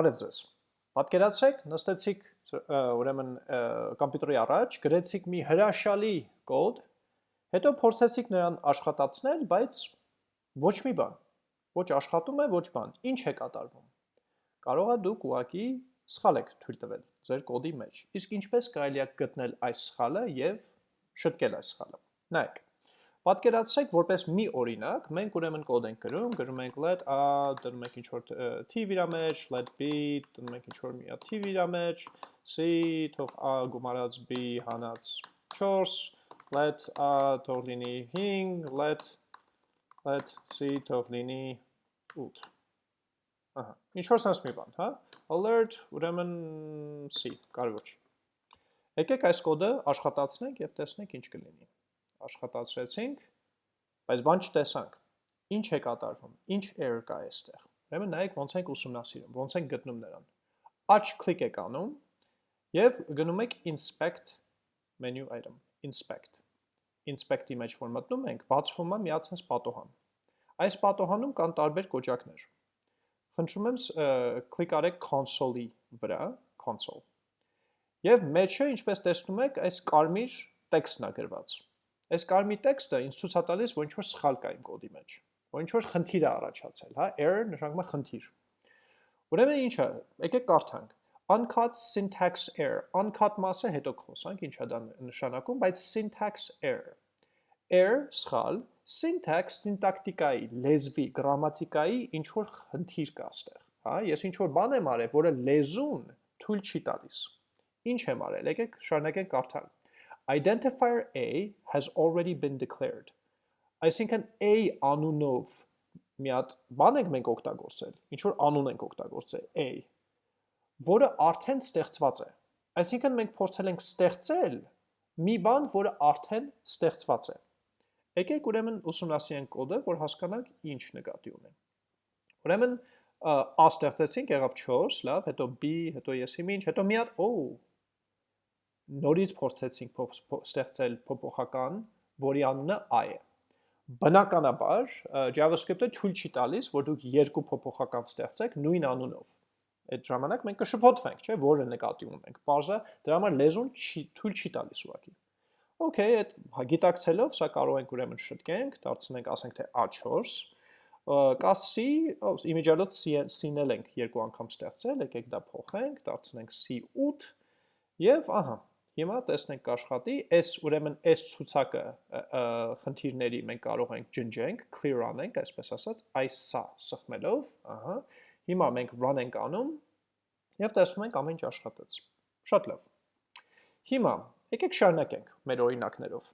Բարև ձեզ։ Պատկերացրեք, նստեցիք ուրեմն համբյուտերի առաջ, գրեցիք մի հրաշալի կոդ, հետո փորձեցիք նրան աշխատացնել, բայց ոչ մի բան։ Ոչ աշխատում է, ոչ բան։ Ինչ է կատարվում։ Կարող է դուք ուղակի սխալ եք թույլ տվել ձեր կոդի մեջ։ Իսկ ինչպես կարելի է գտնել այս սխալը եւ շտկել այս սխալը։ Նայեք Պատկերացրեք, որպես մի օրինակ, մենք ուրեմն կոդ ենք գրում, գրում ենք let a, դնում ենք ինչ-որ t վիրա մեջ, let b, դնում ենք ինչ-որ մի t վիրա մեջ, c, թող a գումարած b հանած 4, let a թող լինի 5, let let c թող լինի 8։ Ահա, ինչ-որ sense մի բան, հա? Alert, ուրեմն c, կարևոր չի։ Եկեք այս կոդը աշխատացնենք եւ տեսնենք ինչ կլինի աշխատացրեցինք, բայց բան չտեսանք։ Ինչ է կատարվում, ինչ error կա այստեղ։ Ուրեմն նայեք ոնց ենք ուսումնասիրում, ոնց ենք գտնում նրան։ Աչ կլիկ եք անում եւ գնում եք inspect menu item, inspect։ Inspect-ի մեջ որ մտնում ենք, բացվում է միացած պատոհան։ Այս պատոհանում կան տարբեր կոճակներ։ Խնդրում եմ կլիկ արեք console-ի վրա, console։ Եվ մեջը, ինչպես տեսնում եք, այս կարմիր տեքստն է գրված։ Այս կարմիր տեքստը ինձ ցույց է տալիս, որ ինչ-որ սխալ կա իմ կոդի մեջ, որ ինչ-որ խնդիր է առաջացել, հա, error նշանակում է խնդիր։ Ուրեմն ինչ է, եկեք կարդանք։ Uncut syntax error, uncut մասը հետո կխոսանք, ինչ է դա նշանակում, բայց syntax error։ Error սխալ, syntax սինտակտիկայի, լեզվի, գրամատիկայի ինչ որ խնդիր կա ստեղ, հա, ես ինչ որ բան եմ արել, որը լեզուն թույլ չի տալիս։ Ինչ եմ արել, եկեք շարունակենք կարդալ identifier A has already been declared։ Այսինքն A անունով մի հատ բան ենք մենք օգտագործել, ինչ որ անուն ենք օգտագործել A, որը արդեն ստեղծված է։ Այսինքն մենք փորձել ենք ստեղծել մի բան, որը արդեն ստեղծված է։ Եկեք ուրեմն ուսումնասիրենք կոդը, որ հասկանանք ինչ նկատի ունեն։ Ուրեմն A ստեղծեցինք, եղավ 4, լավ, հետո B, հետո ես ինչ, հետո մի հատ, օ, նորից փորձեցինք ստեղծել փոփոխական, որի անունը i է։ Բնականաբար JavaScript-ը թույլ չի տալիս, որ դուք երկու փոփոխական ստեղծեք նույն անունով։ Այդ ժամանակ մենք կշփոթվենք, չէ՞, որը նկատի ունենք։ Բարձը դրա համար լեզուն չի թույլ չի տալիս ուղղակի։ Okay, այդ գիտակցելով սա կարող ենք ուրեմն շտկենք, դարձնենք, ասենք թե A4 կասի, իմիջիալոց C-նել ենք երկու անգամ ստեղծել, եկեք դա փոխենք, դարձնենք C8 եւ ահա Հիմա տեսնենք կաշխատի, այս ուրեմն այս ցուցակը խնդիրների մենք կարող ենք ջնջենք, clear անենք, այսպես ասած, այս սա սխմելով, ահա։ Հիմա մենք run ենք անում եւ տեսնում ենք ամեն ինչ աշխատեց։ Շատ լավ։ Հիմա եկեք շարունակենք մեր օրինակներով։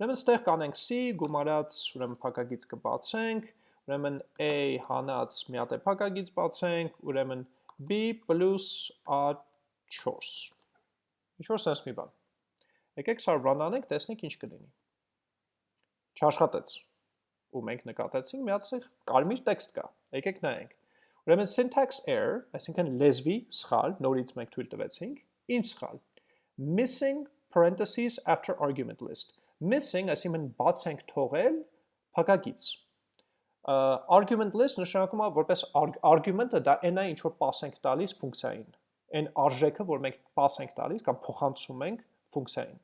Ուրեմն ստեղ կանենք c գումարած, ուրեմն փակագից կբացենք, ուրեմն a հանած մի հատ է փակագից բացենք, ուրեմն b + a4 ինչ-որ sense մի բան։ Եկեք սա run անենք, տեսնենք ինչ կլինի։ Չաշխատեց։ Ու մենք նկատեցինք մի հատ կարմիր տեքստ կա։ Եկեք նայենք։ Ուրեմն syntax error, այսինքն լեզվի սխալ, նորից մենք թույլ տվեցինք, ինչ սխալ։ Missing parentheses after argument list։ Missing, այսինքն բաց ենք թողել փակագից։ Argument list նշանակում է որպես argument-ը դա է ինչ որ pass ենք տալիս ֆունկցիային այն արժեքը, որ մենք pass ենք տալիս կամ փոխանցում ենք ֆունկցիային։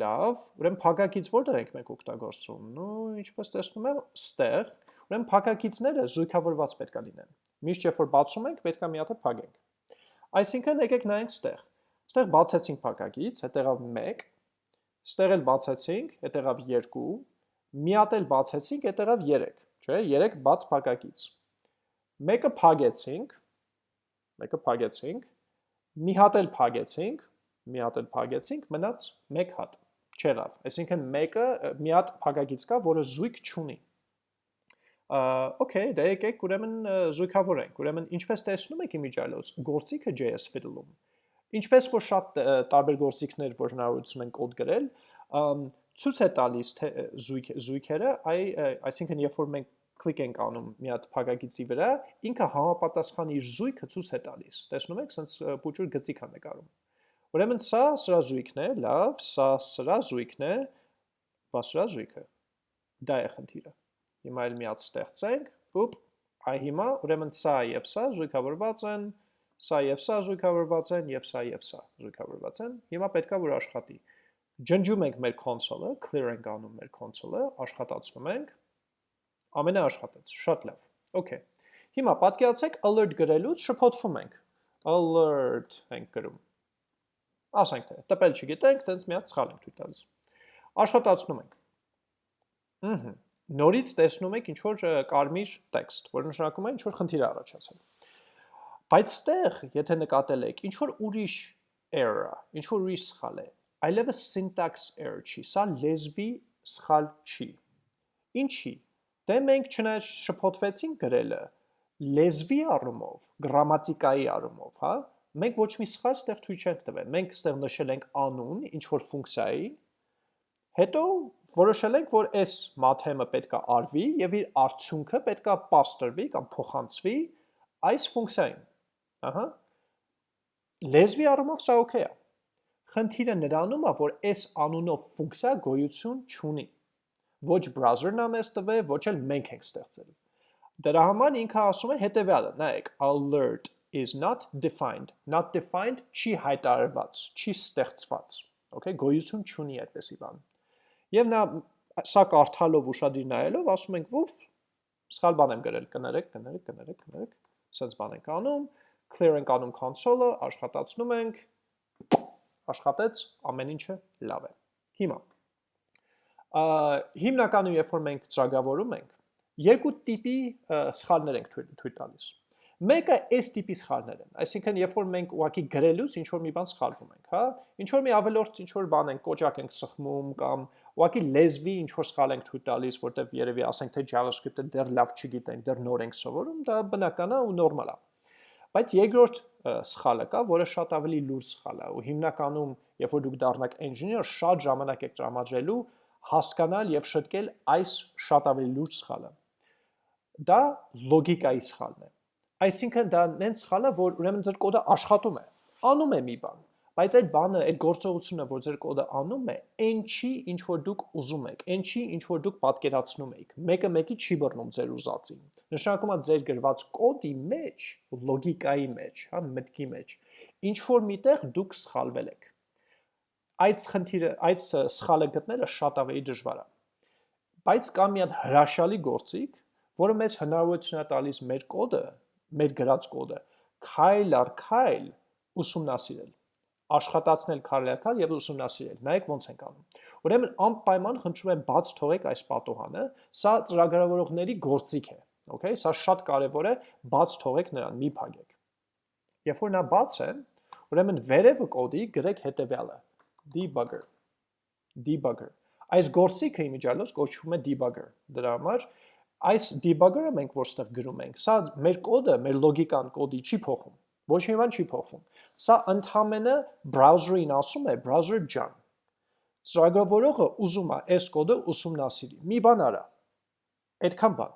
Լավ, ուրեմն փակակից որտեղ ենք մենք օգտագործում։ Ну, ինչպես տեսնում եմ, ստեղ, ուրեմն փակակիցները զույգավորված պետք է լինեն։ Միշտ երբ որ բացում ենք, պետք է մի հատ փակենք։ Այսինքն եկեք նայենք ստեղ։ Ստեղ բացեցինք փակակից, հետեղավ 1, ստեղ էլ բացեցինք, հետեղավ 2, մի հատ էլ բացեցինք, հետեղավ 3, չէ՞, 3 բաց փակակից։ Մեկը փագեցինք, մեկը փագեցինք, մի հատ էլ փագեցինք, մի հատ էլ փագեցինք, մնաց մեկ հատ, չեղավ։ Այսինքն մեկը մի հատ փագագից կա, որը զույգ չունի։ Okay, դե եկեք ուրեմն զույգավորենք։ Ուրեմն ինչպես տեսնում եք իմիջիալոց, գործիքը JS Fiddle-ում։ Ինչպես որ շատ տարբեր գործիքներ, որ հնարավորություն են կոդ գրել, ցույց է տալիս թե զույգ զույգերը, այ այսինքն երբ որ մենք կլիկ ենք անում մի հատ փակագիծի վրա, ինքը համապատասխան իր զույգը ցույց է տալիս։ Տեսնում եք, sense փոճուր գծիկ է նկարում։ Ուրեմն սա սրա զույգն է, լավ, սա սրա զույգն է, բա սրա զույգը։ Դա է խնդիրը։ Հիմա էլ մի հատ ստեղծենք, ոպ, Այ հիմա ուրեմն սա եւ սա զույգավորված են, սա եւ սա զույգավորված են եւ սա եւ սա զույգավորված են։ Հիմա պետքա որ աշխատի։ Ջնջում ենք մեր console-ը, clear ենք անում մեր console-ը, աշխատացնում ենք։ Ամենը աշխատեց, շատ լավ։ Okay։ Հիմա պատկերացեք alert գրելուց շփոթվում ենք։ Alert ենք գրում։ Ասենք թե տպել չգիտենք, տենց մի հատ սխալ ենք թույլ տալիս։ Աշխատացնում ենք։ Ահա նորից տեսնում եք ինչ որ կարմիր տեքստ, որ նշանակում է ինչ որ խնդիր առաջացել։ Բայց ստեղ, եթե նկատել եք, ինչ որ ուրիշ error, ինչ որ ուրիշ սխալ է, այլևս syntax error չի, սա լեզվի սխալ չի։ Ինչի։ Դե մենք չնայած շփոթվեցինք գրելը, լեզվի առումով, գրամատիկայի առումով, հա, մենք ոչ մի սխալ ստեղ թույլ չենք տվել։ Մենք ստեղ նշել ենք անուն, ինչ որ ֆունկցիայի, Հետո որոշել ենք, որ այս math-ը պետքա արվի եւ իր արդյունքը պետքա պաստորվի կամ փոխանցվի այս ֆունկցիային։ Ահա։ Լեզվի առումով սա օքեյ է։ Խնդիրը նրանում է, որ այս անունով ֆունկցիա գոյություն չունի։ Ոչ browser-ն է մեզ տվել, ոչ էլ մենք ենք ստեղծել։ Դրա համար ինքը ասում է հետեւյալը, նայեք, alert is not defined, not defined չի հայտարարված, չի ստեղծված։ Okay, գոյություն չունի այդպեսի բան։ Եվ նա սա կարդալով ուշադիր նայելով ասում ենք ով սխալ բան եմ գրել, կներեք, կներեք, կներեք, կներեք, սենց բան ենք անում, clear ենք անում console-ը, աշխատացնում ենք, աշխատեց, ամեն ինչը լավ է։ Հիմա, հիմնականում երբ որ մենք ծրագավորում ենք, երկու տիպի սխալներ ենք թույլ տալիս։ Մեկը այս տիպի սխալներ են, այսինքն երբ որ մենք ուղակի գրելուց ինչ որ մի բան սխալվում ենք, հա, ինչ որ մի ավելորդ ինչ որ բան ենք, կոճակ ենք սխմում կամ ուղակի լեզվի ինչ որ սխալ ենք թույլ տալիս, որտեվ երևի ասենք թե JavaScript-ը դեռ լավ չգիտենք, դեռ նոր ենք սովորում, դա բնական է ու նորմալ է։ Բայց երկրորդ սխալը կա, որը շատ ավելի լուրջ սխալ է ու հիմնականում, երբ որ դուք դառնաք engineer, շատ ժամանակ եք տրամադրելու հասկանալ եւ շտկել այս շատ ավելի լուրջ սխալը։ Դա լոգիկայի սխալն է Այսինքն դա նենց սխալ է, որ ուրեմն ձեր կոդը աշխատում է, անում է մի բան, բայց այդ բանը, այդ գործողությունը, որ ձեր կոդը անում է, այն չի, ինչ որ դուք ուզում եք, այն չի, ինչ որ դուք պատկերացնում եք։ Մեկը մեկի չի բռնում ձեր ուզածին։ Նշանակում է ձեր գրված կոդի մեջ, լոգիկայի մեջ, հա, մտքի մեջ, ինչ որ միտեղ դուք սխալվել եք։ Այդ խնդիրը, այդ սխալը գտնելը շատ ավելի դժվար է։ Բայց կա մի հատ հրաշալի գործիք, որը մեզ հնարավորություն է տալիս մեր կոդը մեր գրած կոդը քայլ առ քայլ ուսումնասիրել աշխատացնել քայլ եւ ուսումնասիրել նայեք ոնց ենք անում ուրեմն անպայման խնդրում եմ բաց թողեք այս պատոհանը սա ծրագրավորողների գործիք է okay սա շատ կարեւոր է բաց թողեք նրան մի փակեք երբ որ նա բաց է ուրեմն վերևը կոդի գրեք հետեւյալը debugger. Debugger. Այս գործիքը իմիջիալոց կոչվում է debugger. Դրա համար այս debugger-ը մենք որստեղ գրում ենք, սա մեր կոդը, մեր լոգիկան կոդի չի փոխում։ Ոչ մի բան չի փոխվում։ Սա ընդհանրապես browser-ին ասում է browser ջան։ Ծրագրավորողը ուզում է այս կոդը ուսումնասիրի։ Մի բան արա։ Այդքան բան։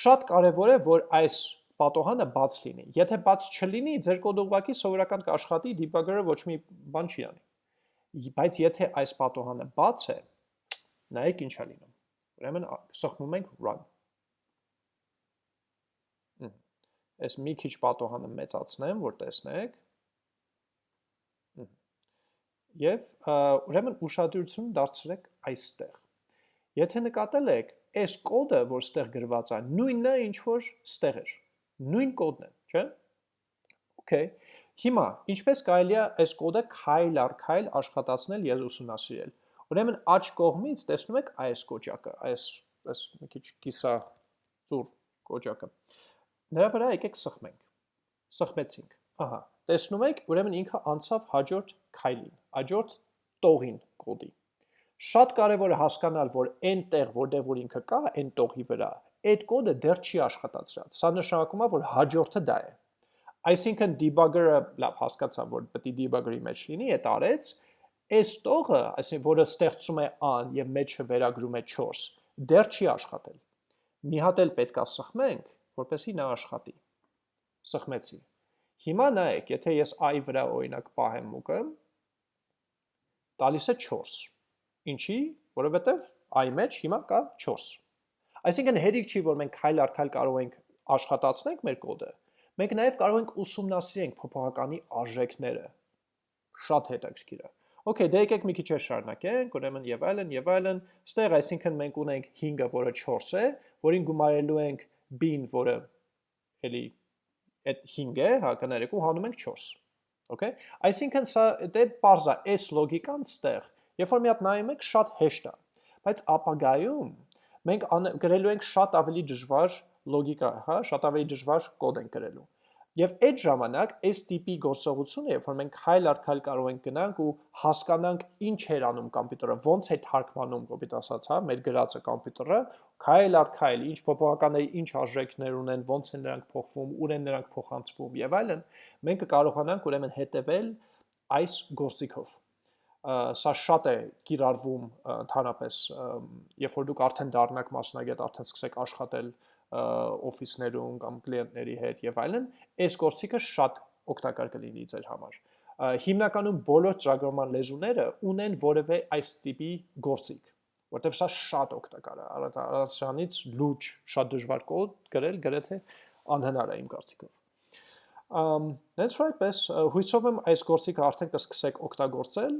Շատ կարևոր է, որ այս պատոհանը բաց լինի։ Եթե բաց չլինի, ձեր կոդը ուղղակի սովորական կաշխատի, debugger-ը ոչ մի բան չի անի։ Բայց եթե այս պատոհանը բաց է, նայեք ինչ է լինում Ուրեմն սխմում ենք run։ Այս մի քիչ պատոհանը մեծացնեմ, որ տեսնեք։ Եվ ուրեմն ուշադրություն դարձրեք այստեղ։ Եթե նկատել եք, այս կոդը, որ ստեղ գրված է, նույնն է, ինչ որ ստեղ էր։ Նույն կոդն է, չէ՞։ Okay։ Հիմա, ինչպես կարելի է այս կոդը քայլ առ քայլ աշխատացնել եւ ուսումնասիրել։ Ուրեմն աջ կողմից տեսնում եք այս կոճակը, այս այս մի քիչ կիսա ծուր կոճակը։ Նրա վրա եկեք սխմենք։ Սխմեցինք։ Ահա, տեսնում եք, ուրեմն ինքը անցավ հաջորդ քայլին, հաջորդ տողին կոդի։ Շատ կարևոր է հասկանալ, որ այն տեղ, որտեղ որ ինքը կա, այն տողի վրա, այդ կոդը դեռ չի աշխատացրած։ Սա նշանակում է, որ հաջորդը դա է։ Այսինքն debugger-ը լավ հասկացա, որ պետք է debugger-ի մեջ լինի, այդ արեց, այս տողը, այսինքն որը ստեղծում է an եւ մեջը վերագրում է 4, դեռ չի աշխատել։ Մի հատ էլ պետքա սխմենք, որպեսզի նա աշխատի։ Սխմեցի։ Հիմա նայեք, եթե ես i վրա օրինակ պահեմ մուկը, տալիս է 4։ Ինչի? Որովհետև i մեջ հիմա կա 4։ Այսինքն հերիք չի, որ մենք քայլ առ քայլ կարող ենք աշխատացնենք մեր կոդը, մենք նաև կարող ենք ուսումնասիրենք փոփոխականի արժեքները։ Շատ հետաքրքիր է։ Okay, դե եկեք մի քիչ է շարունակենք, ուրեմն եւ այլն եւ այլն։ Ստեղ այսինքն մենք ունենք 5-ը, որը 4 է, որին գումարելու ենք b-ին, որը էլի այդ 5 է, հա, կներեք ու հանում ենք 4։ Okay։ Այսինքն սա դե parza այս լոգիկան ստեղ, երբ որ մի հատ նայում եք, շատ հեշտ է, բայց ապագայում մենք գրելու ենք շատ ավելի դժվար լոգիկա, հա, շատ ավելի դժվար կոդ ենք գրելու։ Եվ այդ ժամանակ այս տիպի գործողությունը, երբ որ մենք հայլ առ քայլ կարող ենք գնանք ու հասկանանք ինչ էր անում կոմպյուտերը, ոնց է թարգմանում, կոպիտ ասած, հա, մեր գրածը կոմպյուտերը, քայլ առ քայլ, ինչ փոփոխականների ինչ արժեքներ ունեն, ոնց են նրանք փոխվում, ուր են նրանք փոխանցվում եւ այլն, մենք կկարողանանք ուրեմն հետեւել այս գործիքով սա շատ է կիրառվում ընդհանրապես երբ որ դուք արդեն դառնաք մասնագետ, արդեն սկսեք աշխատել օֆիսներում կամ կլիենտների հետ եւ այլն, այս գործիքը շատ օգտակար կլինի ձեր համար։ Հիմնականում բոլոր ծրագրման լեզուները ունեն որևէ այս տիպի գործիք, որտեղ սա շատ օգտակար է։ Առանց լուրջ շատ դժվար կոդ գրել գրեթե անհնար է իմ կարծիքով։ Um, that's right, պես հույսով եմ այս գործիքը արդեն կսկսեք օգտագործել,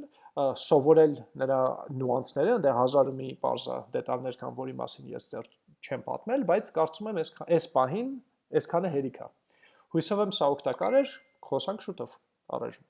սովորել նրա նյուանսները, այնտեղ հազար ու մի բարձա դետալներ կան, որի մասին ես դեռ չեմ պատմել, բայց կարծում եմ այս պահին այսքանը հերիք է։ Հույսով եմ սա օգտակար էր, խոսանք շուտով։ Առաջ